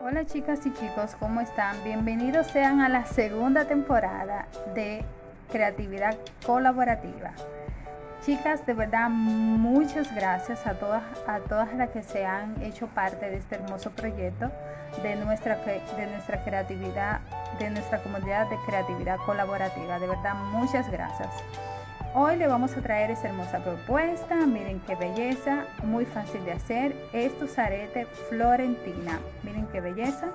Hola chicas y chicos, ¿cómo están? Bienvenidos sean a la segunda temporada de Creatividad Colaborativa. Chicas, de verdad, muchas gracias a todas, a todas las que se han hecho parte de este hermoso proyecto de nuestra, de nuestra creatividad, de nuestra comunidad de creatividad colaborativa. De verdad, muchas gracias. Hoy le vamos a traer esta hermosa propuesta. Miren qué belleza, muy fácil de hacer. Estos aretes Florentina. Miren qué belleza.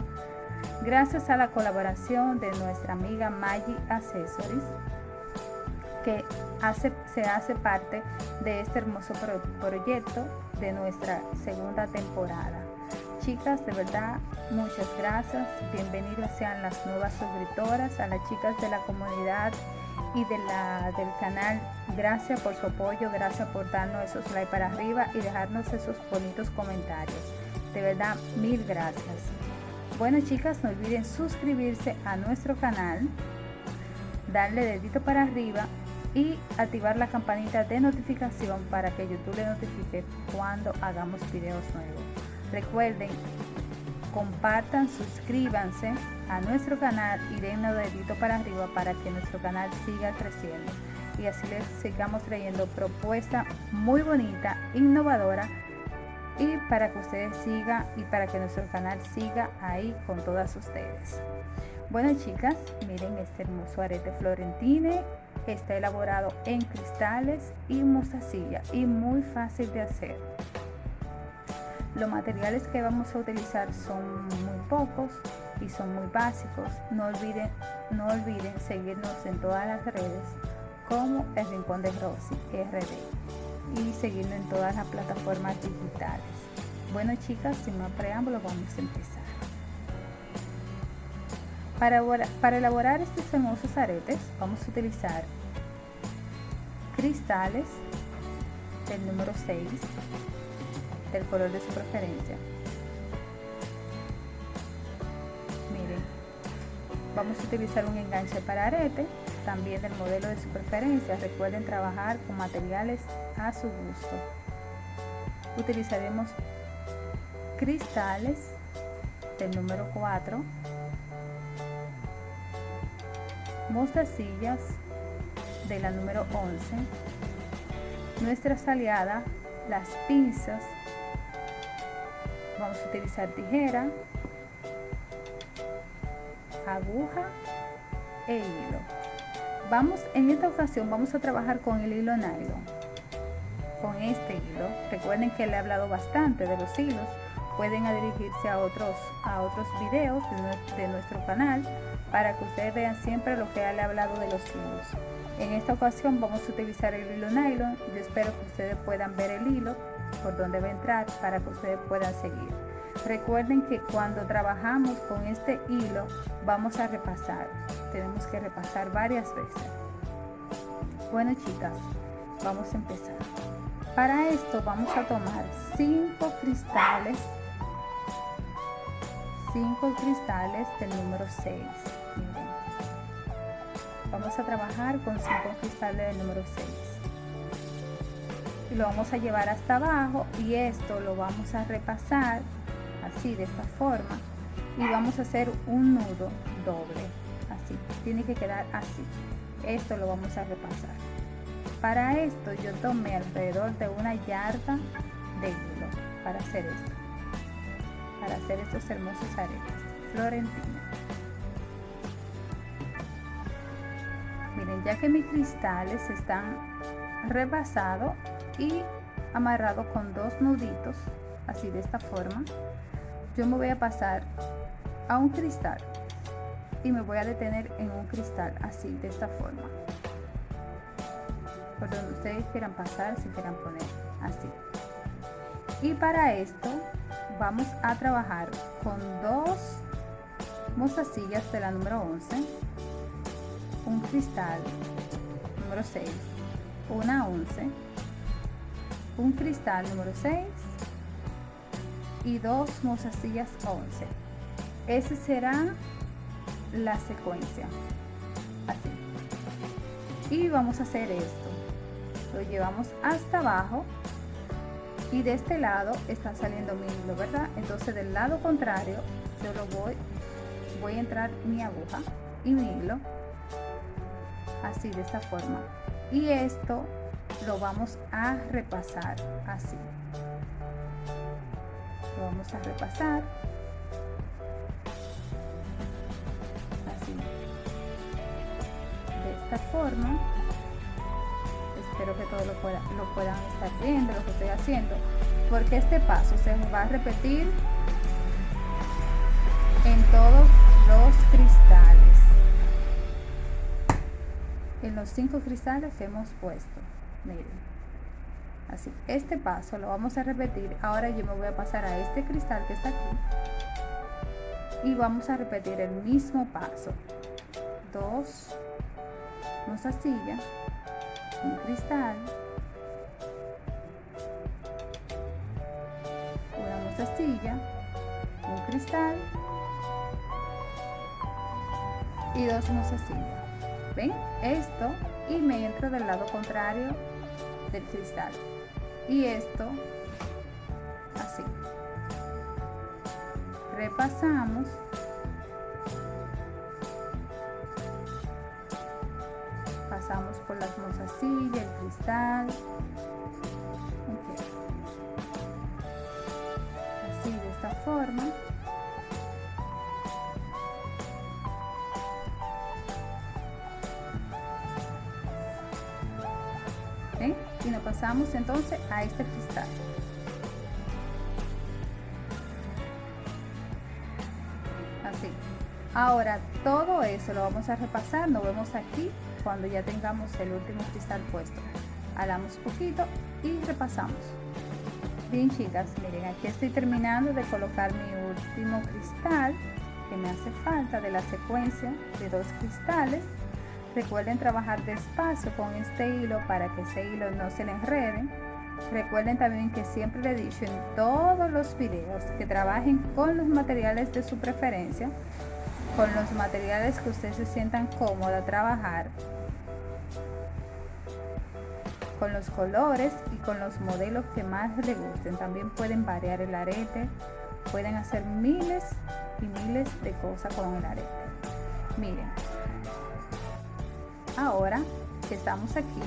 Gracias a la colaboración de nuestra amiga Maggie Accessories que se hace parte de este hermoso proyecto de nuestra segunda temporada. Chicas, de verdad, muchas gracias. Bienvenidas sean las nuevas suscriptoras, a las chicas de la comunidad y de la, del canal. Gracias por su apoyo, gracias por darnos esos like para arriba y dejarnos esos bonitos comentarios. De verdad, mil gracias. Bueno, chicas, no olviden suscribirse a nuestro canal, darle dedito para arriba y activar la campanita de notificación para que YouTube le notifique cuando hagamos videos nuevos. Recuerden, compartan, suscríbanse a nuestro canal y den un dedito para arriba para que nuestro canal siga creciendo y así les sigamos trayendo propuesta muy bonita, innovadora y para que ustedes sigan y para que nuestro canal siga ahí con todas ustedes. Bueno chicas, miren este hermoso arete florentine Está elaborado en cristales y mostacilla y muy fácil de hacer. Los materiales que vamos a utilizar son muy pocos y son muy básicos. No olviden, no olviden seguirnos en todas las redes como El Rincón de Rosy RD y seguirnos en todas las plataformas digitales. Bueno chicas, sin más preámbulos vamos a empezar. Para, para elaborar estos hermosos aretes vamos a utilizar cristales del número 6 del color de su preferencia. Miren vamos a utilizar un enganche para arete también del modelo de su preferencia. Recuerden trabajar con materiales a su gusto. Utilizaremos cristales del número 4 mostacillas de la número 11, nuestras aliadas, las pinzas, vamos a utilizar tijera, aguja e hilo. Vamos, en esta ocasión vamos a trabajar con el hilo nylon, con este hilo. Recuerden que le he hablado bastante de los hilos. Pueden dirigirse a otros, a otros videos de, nuestro canal para que ustedes vean siempre lo que le he hablado de los hilos. En esta ocasión vamos a utilizar el hilo nylon. Yo espero que ustedes puedan ver el hilo por donde va a entrar para que ustedes puedan seguir. Recuerden que cuando trabajamos con este hilo vamos a repasar. Tenemos que repasar varias veces. Bueno chicas, vamos a empezar. Para esto vamos a tomar 5 cristales 5 cristales del número 6 vamos a trabajar con 5 cristales del número 6 y lo vamos a llevar hasta abajo y esto lo vamos a repasar así de esta forma. Y vamos a hacer un nudo doble así tiene que quedar así. Esto lo vamos a repasar. Para esto yo tomé alrededor de una yarda de hilo para hacer esto para hacer estos hermosos aretes florentinos miren ya que mis cristales están rebasados y amarrados con dos nuditos así de esta forma. Yo me voy a pasar a un cristal y me voy a detener en un cristal así de esta forma. Por donde ustedes quieran pasar si quieran poner así. Y para esto vamos a trabajar con dos mostacillas de la número 11 un cristal número 6, una 11, un cristal número 6 y dos mostacillas 11. Esa será la secuencia. Así. Y vamos a hacer esto. Lo llevamos hasta abajo y de este lado está saliendo mi hilo, ¿verdad? Entonces del lado contrario yo lo voy voy a entrar mi aguja y mi hilo así de esta forma. Y esto lo vamos a repasar así. Lo vamos a repasar. Así. De esta forma. Espero que todos lo, lo puedan estar viendo lo que estoy haciendo porque este paso se va a repetir en todos los cristales en los cinco cristales que hemos puesto. Miren. Así este paso lo vamos a repetir. Ahora yo me voy a pasar a este cristal que está aquí. Y vamos a repetir el mismo paso. Dos silla un cristal. Una silla un cristal. Y dos sillas esto y me entro del lado contrario del cristal. Y esto así. Repasamos. Pasamos por las mozasillas el cristal. Así de esta forma y nos pasamos entonces a este cristal. Así. Ahora todo eso lo vamos a repasar nos vemos aquí cuando ya tengamos el último cristal puesto. Alamos poquito y repasamos. Bien chicas miren aquí estoy terminando de colocar mi último cristal que me hace falta de la secuencia de dos cristales Recuerden trabajar despacio con este hilo para que ese hilo no se le enrede. Recuerden también que siempre le he dicho en todos los videos que trabajen con los materiales de su preferencia, con los materiales que ustedes se sientan cómodos a trabajar, con los colores y con los modelos que más les gusten. También pueden variar el arete, pueden hacer miles y miles de cosas con el arete. Miren, ahora que estamos aquí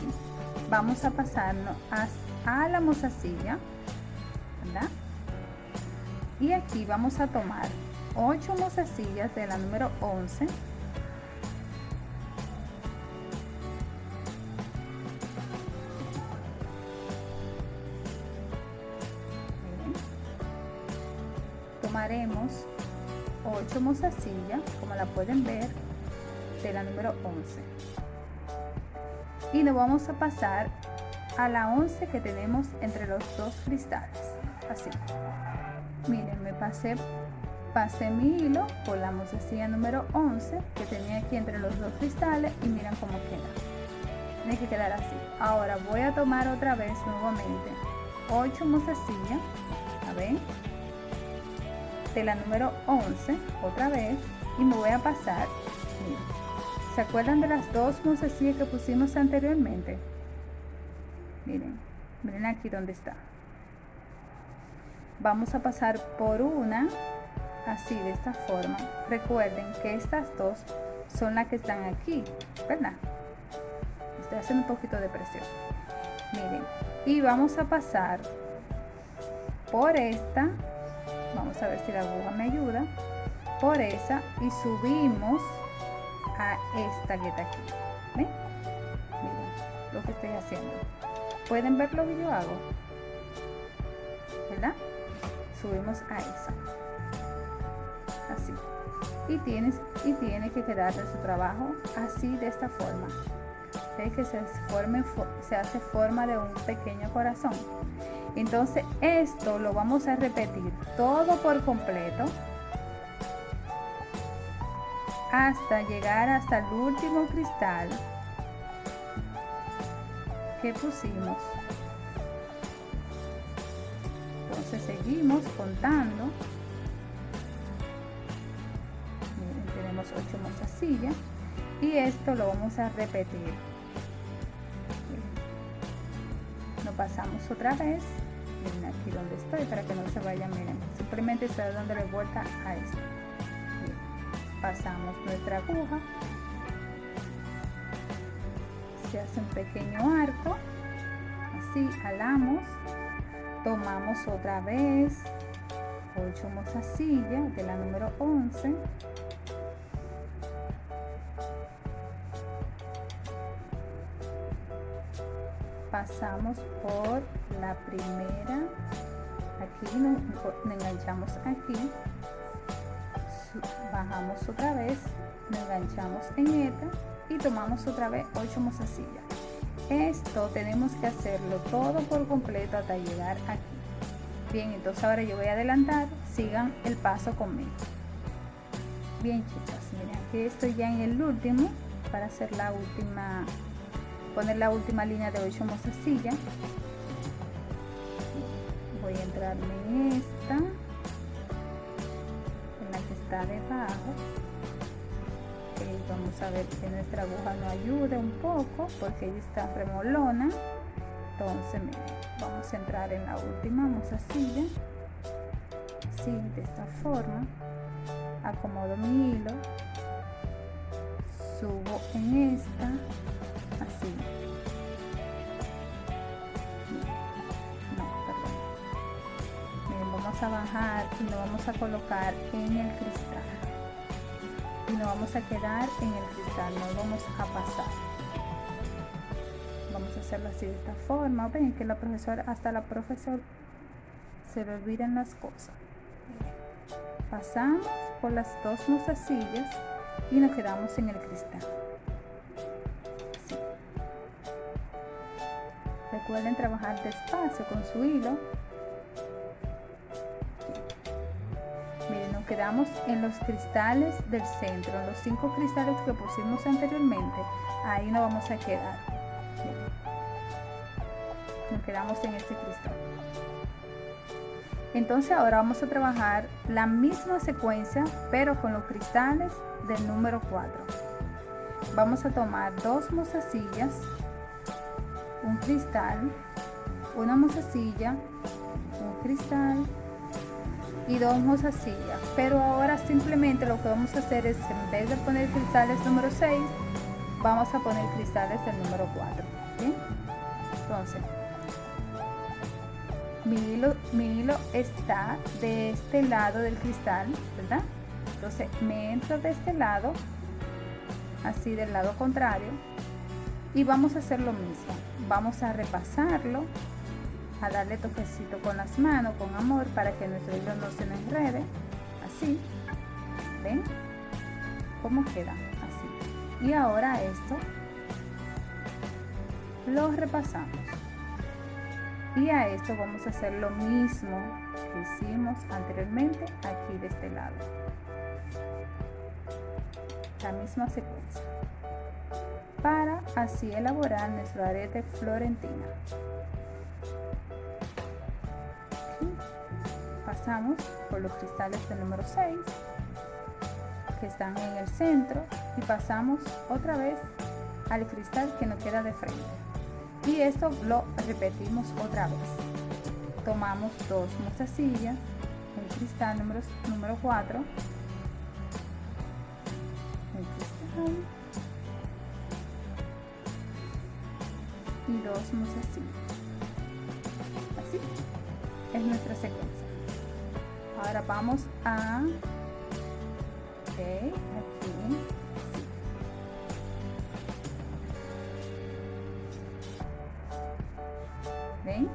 vamos a pasarnos a, la mozasilla ¿verdad? y aquí vamos a tomar 8 mozasillas de la número 11 tomaremos 8 mozasillas como la pueden ver de la número 11 y nos vamos a pasar a la 11 que tenemos entre los dos cristales. Así. Miren me pasé pasé mi hilo por la mozasilla número 11 que tenía aquí entre los dos cristales y miren cómo queda. Tiene que quedar así. Ahora voy a tomar otra vez nuevamente 8 mozasillas a ver de la número 11 otra vez. Y me voy a pasar miren, ¿Se acuerdan de las dos mozasillas que pusimos anteriormente? Miren, miren aquí donde está. Vamos a pasar por una, así de esta forma. Recuerden que estas dos son las que están aquí, ¿verdad? Estoy haciendo un poquito de presión. Miren, y vamos a pasar por esta. Vamos a ver si la aguja me ayuda. Por esa y subimos a esta que aquí. ¿Ven? Miren lo que estoy haciendo. ¿Pueden ver lo que yo hago? ¿Verdad? Subimos a esa. Así. Y, tienes, y tiene que quedar de su trabajo así de esta forma. ¿Ve que se, forme, se hace forma de un pequeño corazón? Entonces esto lo vamos a repetir todo por completo hasta llegar hasta el último cristal que pusimos. Entonces seguimos contando. Tenemos 8 mozasillas y esto lo vamos a repetir. Lo pasamos otra vez miren aquí donde estoy para que no se vaya miren simplemente estoy dándole vuelta a esto pasamos nuestra aguja. Se hace un pequeño arco. Así alamos. Tomamos otra vez. 8 mozasillas de la número 11 pasamos por la primera. Aquí nos, enganchamos aquí bajamos otra vez nos enganchamos en esta y tomamos otra vez 8 mozasillas esto tenemos que hacerlo todo por completo hasta llegar aquí. Bien entonces ahora yo voy a adelantar sigan el paso conmigo. Bien chicas miren aquí estoy ya en el último para hacer la última poner la última línea de 8 mozasillas voy a entrarme en esta está debajo. Vamos a ver que nuestra aguja no ayude un poco porque ella está remolona. Entonces vamos a entrar en la última mozasilla así de esta forma. Acomodo mi hilo. Subo en esta bajar y lo vamos a colocar en el cristal. Y nos vamos a quedar en el cristal no vamos a pasar. Vamos a hacerlo así de esta forma. Ven que la profesora hasta la profesora se le olvidan las cosas. Pasamos por las dos mozasillas y nos quedamos en el cristal. Recuerden trabajar despacio con su hilo quedamos en los cristales del centro en los cinco cristales que pusimos anteriormente. Ahí nos vamos a quedar. Nos quedamos en este cristal. Entonces ahora vamos a trabajar la misma secuencia pero con los cristales del número 4 vamos a tomar dos mozasillas un cristal, una mozasilla, un cristal y dos mozasillas. Pero ahora simplemente lo que vamos a hacer es, en vez de poner cristales número 6, vamos a poner cristales del número 4. Entonces, mi hilo, mi hilo está de este lado del cristal, ¿verdad? Entonces me entro de este lado, así del lado contrario, y vamos a hacer lo mismo vamos a repasarlo a darle toquecito con las manos con amor para que nuestro hilo no se nos enrede. Así ven cómo queda así. Y ahora esto lo repasamos. Y a esto vamos a hacer lo mismo que hicimos anteriormente aquí de este lado. La misma secuencia. Para así elaborar nuestro arete florentina. Pasamos por los cristales del número 6 que están en el centro y pasamos otra vez al cristal que nos queda de frente. Y esto lo repetimos otra vez. Tomamos dos mozasillas, el cristal número, número 4, el cristal y dos así Así es nuestra secuencia. Ahora vamos a. ¿Ven?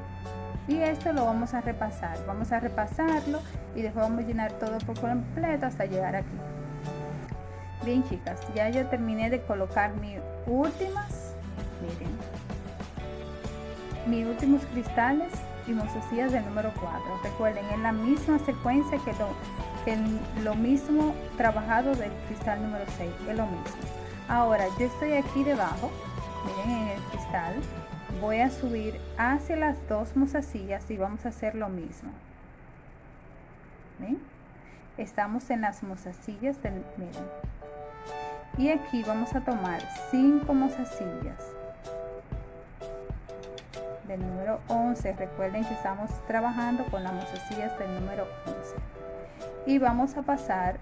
Y esto lo vamos a repasar. Vamos a repasarlo y después vamos a llenar todo por completo hasta llegar aquí. Bien chicas, ya yo terminé de colocar mis últimas, miren, mis últimos cristales y mozasillas del número 4. Recuerden, es la misma secuencia que lo, que lo mismo trabajado del cristal número 6, es lo mismo. Ahora, yo estoy aquí debajo, miren en el cristal, voy a subir hacia las dos mozasillas y vamos a hacer lo mismo. ¿Ven? Estamos en las mozasillas del, miren. Y aquí vamos a tomar cinco mozasillas del número 11 recuerden que estamos trabajando con la mozasillas del número 11 y vamos a pasar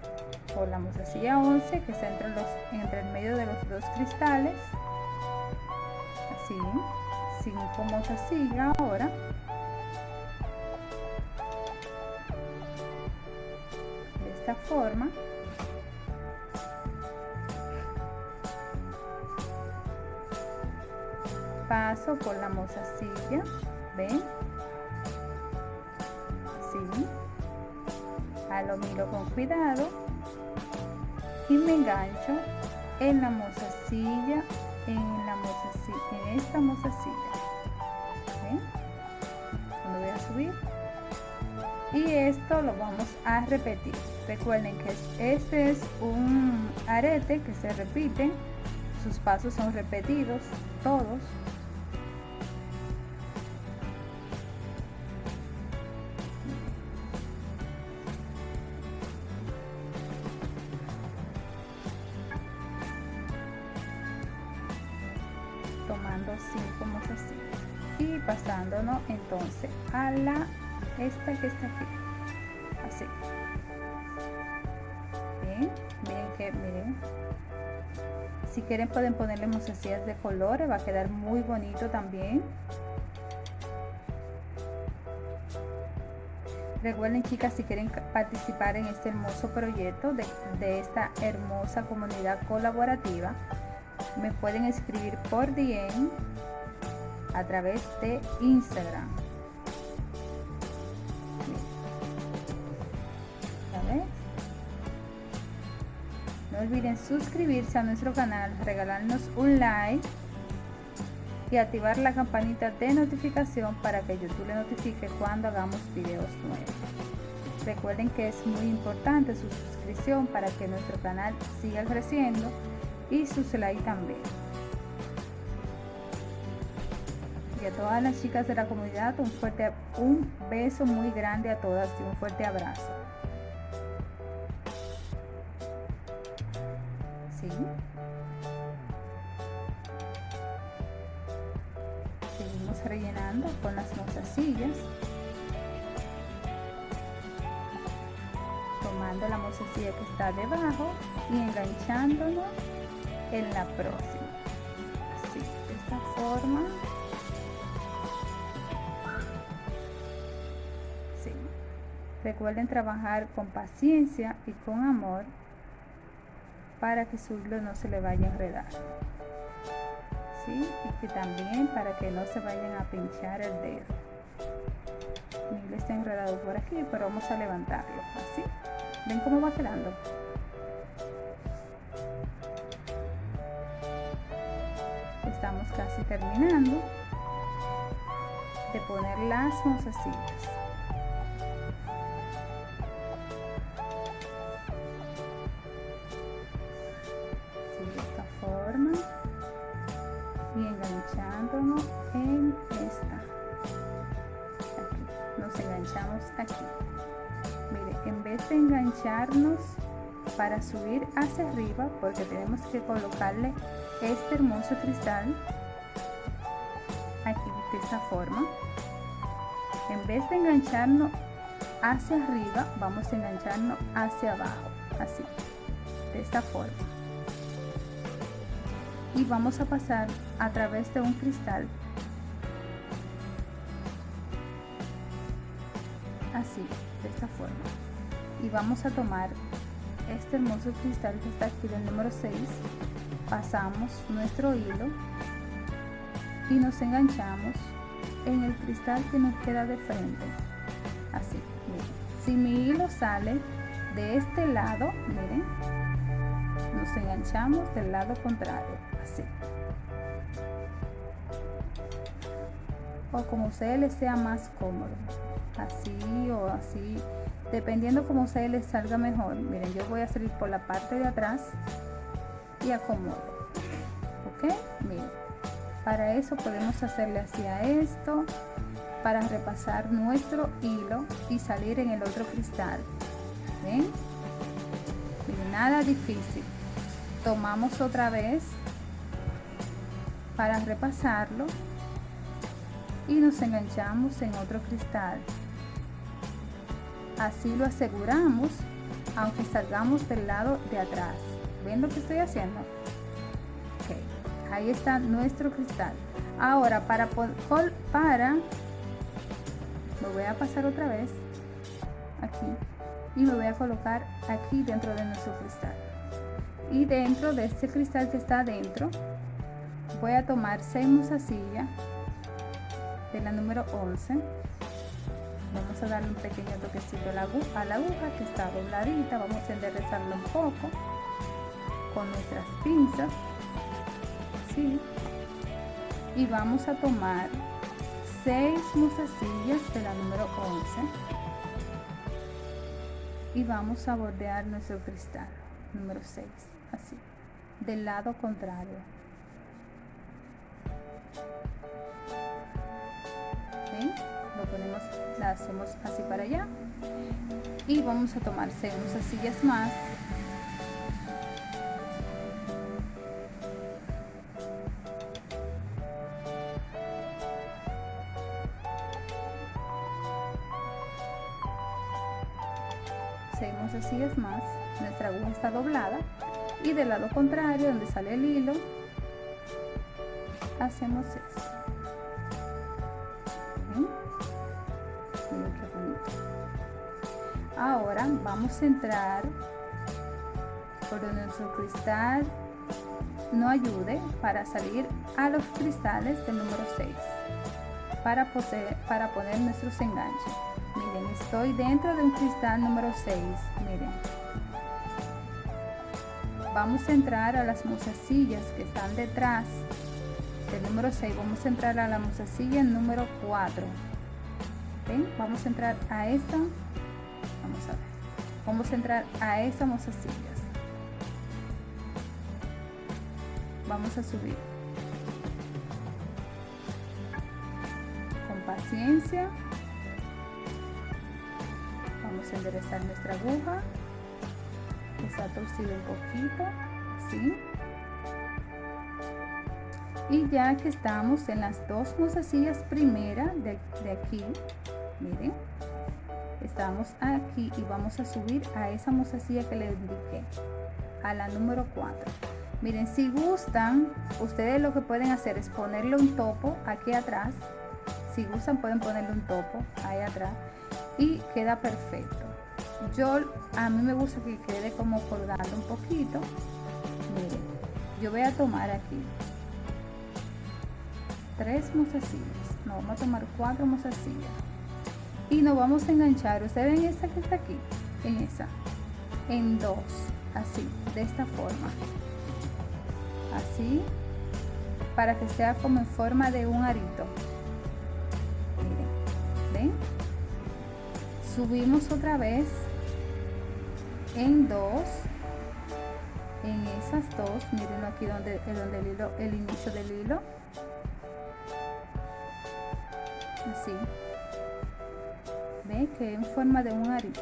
por la mozasilla 11 que está entre, los, entre el medio de los dos cristales. Así 5 mozasilla ahora. De esta forma paso por la mozasilla ven así a lo miro con cuidado. Y me engancho en la mozasilla en la mozasilla en esta mozasilla. ¿ven? cuando voy a subir. Y esto lo vamos a repetir. Recuerden que este es un arete que se repite. Sus pasos son repetidos todos entonces a la esta que está aquí. Así. Bien miren que miren. Si quieren pueden ponerle mozasillas de colores va a quedar muy bonito también. Recuerden chicas, si quieren participar en este hermoso proyecto de, de, esta hermosa comunidad colaborativa, me pueden escribir por DM a través de Instagram. No olviden suscribirse a nuestro canal, regalarnos un like y activar la campanita de notificación para que YouTube le notifique cuando hagamos videos nuevos. Recuerden que es muy importante su suscripción para que nuestro canal siga creciendo y su like también. A todas las chicas de la comunidad un fuerte un beso muy grande a todas y un fuerte abrazo. ¿Sí? Seguimos rellenando con las mozasillas. Tomando la mozasilla que está debajo y enganchándonos en la próxima así de esta forma recuerden trabajar con paciencia y con amor para que su hilo no se le vaya a enredar. ¿Sí? y que también para que no se vayan a pinchar el dedo. Mi hilo está enredado por aquí pero vamos a levantarlo así. Ven cómo va quedando estamos casi terminando de poner las mozasillas forma y enganchándonos en esta. Nos enganchamos aquí. Mire en vez de engancharnos para subir hacia arriba porque tenemos que colocarle este hermoso cristal aquí de esta forma en vez de engancharnos hacia arriba vamos a engancharnos hacia abajo así de esta forma y vamos a pasar a través de un cristal. Así de esta forma. Y vamos a tomar este hermoso cristal que está aquí del número 6 pasamos nuestro hilo y nos enganchamos en el cristal que nos queda de frente. Así miren. si mi hilo sale de este lado miren enganchamos del lado contrario así. O como ustedes les sea más cómodo así o así. Dependiendo como ustedes les salga mejor miren yo voy a salir por la parte de atrás y acomodo ok miren para eso podemos hacerle hacia esto para repasar nuestro hilo y salir en el otro cristal ¿ven? nada difícil tomamos otra vez para repasarlo y nos enganchamos en otro cristal. Así lo aseguramos aunque salgamos del lado de atrás. Ven lo que estoy haciendo ahí está nuestro cristal. Ahora para para lo voy a pasar otra vez aquí y me voy a colocar aquí dentro de nuestro cristal y dentro de este cristal que está adentro voy a tomar 6 musasillas de la número 11 vamos a darle un pequeño toquecito a la, aguja, a la aguja que está dobladita. Vamos a enderezarlo un poco con nuestras pinzas ¿sí? y vamos a tomar 6 musasillas de la número 11 y vamos a bordear nuestro cristal número 6 así del lado contrario. Lo ponemos la hacemos así para allá. Y vamos a tomar 6 musasillas más y del lado contrario donde sale el hilo hacemos eso ahora vamos a entrar por donde nuestro cristal no ayude para salir a los cristales del número 6 para, para poner nuestros enganches. Miren estoy dentro de un cristal número 6 miren vamos a entrar a las mozasillas que están detrás del número 6 vamos a entrar a la mozasilla número 4 vamos a entrar a esta. Vamos a ver. Vamos a entrar a esta mozasillas vamos a subir. Con paciencia. A enderezar nuestra aguja está torcido un poquito así y ya que estamos en las dos mozasillas primeras de, de aquí miren estamos aquí y vamos a subir a esa mozasilla que les indiqué a la número 4 miren si gustan ustedes lo que pueden hacer es ponerle un topo aquí atrás. Si gustan pueden ponerle un topo ahí atrás y queda perfecto yo a mí me gusta que quede como colgando un poquito. Miren yo voy a tomar aquí tres mozasillas no vamos a tomar cuatro mozasillas y nos vamos a enganchar. Ustedes ven esta que está aquí en esa. En dos. Así de esta forma. Así para que sea como en forma de un arito. Miren ven subimos otra vez en dos en esas dos miren aquí donde, donde el hilo el inicio del hilo. Así. Ve que en forma de un arito.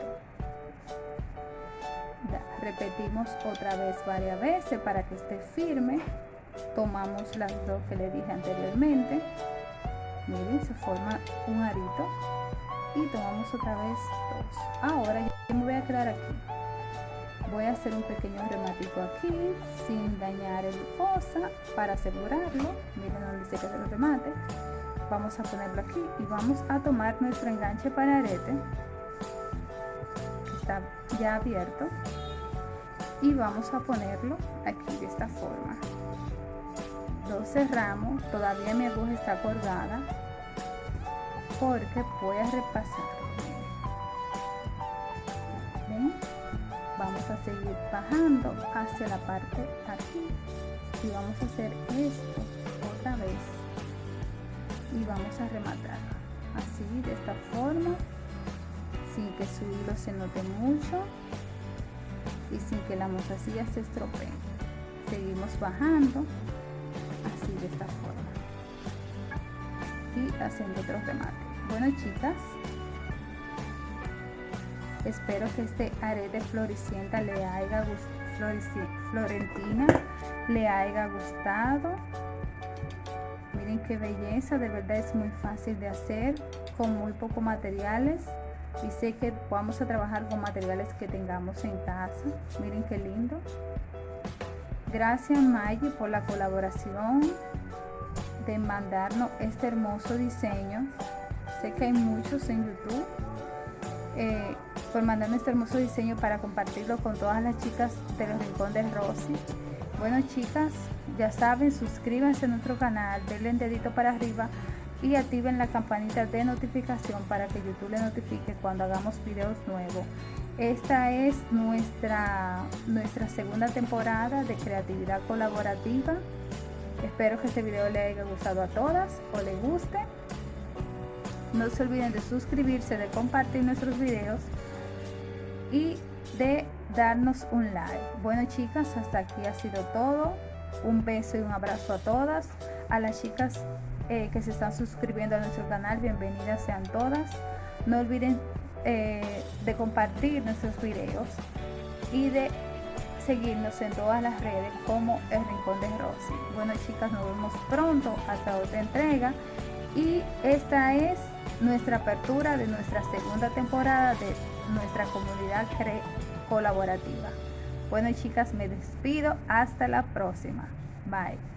Repetimos otra vez varias veces para que esté firme. Tomamos las dos que le dije anteriormente. Miren se forma un arito y tomamos otra vez dos. Ahora yo me voy a quedar aquí. Voy a hacer un pequeño rematico aquí sin dañar el fosa para asegurarlo. Miren donde se lo remate. Vamos a ponerlo aquí y vamos a tomar nuestro enganche para arete. Que está ya abierto. Y vamos a ponerlo aquí de esta forma. Lo cerramos. Todavía mi aguja está colgada porque voy a repasar. Vamos a seguir bajando hacia la parte aquí. Y vamos a hacer esto otra vez. Y vamos a rematar así de esta forma. Sin que su hilo se note mucho. Y sin que la mozasilla se estropee. Seguimos bajando así de esta forma. Y haciendo otro remate bueno chicas espero que este arete floricienta le haya florentina le haya gustado miren qué belleza, de verdad es muy fácil de hacer con muy pocos materiales y sé que vamos a trabajar con materiales que tengamos en casa. Miren qué lindo. Gracias Maggie por la colaboración de mandarnos este hermoso diseño. Que hay muchos en YouTube. Eh, por mandarme este hermoso diseño para compartirlo con todas las chicas de los Rincón de Rosy. Bueno chicas, ya saben, suscríbanse a nuestro canal, denle el dedito para arriba y activen la campanita de notificación para que YouTube le notifique cuando hagamos videos nuevos. Esta es nuestra, nuestra segunda temporada de creatividad colaborativa. Espero que este video le haya gustado a todas o le guste. No se olviden de suscribirse, de compartir nuestros videos y de darnos un like. Bueno chicas, hasta aquí ha sido todo. Un beso y un abrazo a todas. A las chicas eh, que se están suscribiendo a nuestro canal, bienvenidas sean todas. No olviden eh, de compartir nuestros videos y de seguirnos en todas las redes como El Rincón de Rosy. Bueno chicas, nos vemos pronto hasta otra entrega y esta es nuestra apertura de nuestra segunda temporada de nuestra comunidad colaborativa. Bueno chicas, me despido. Hasta la próxima. Bye.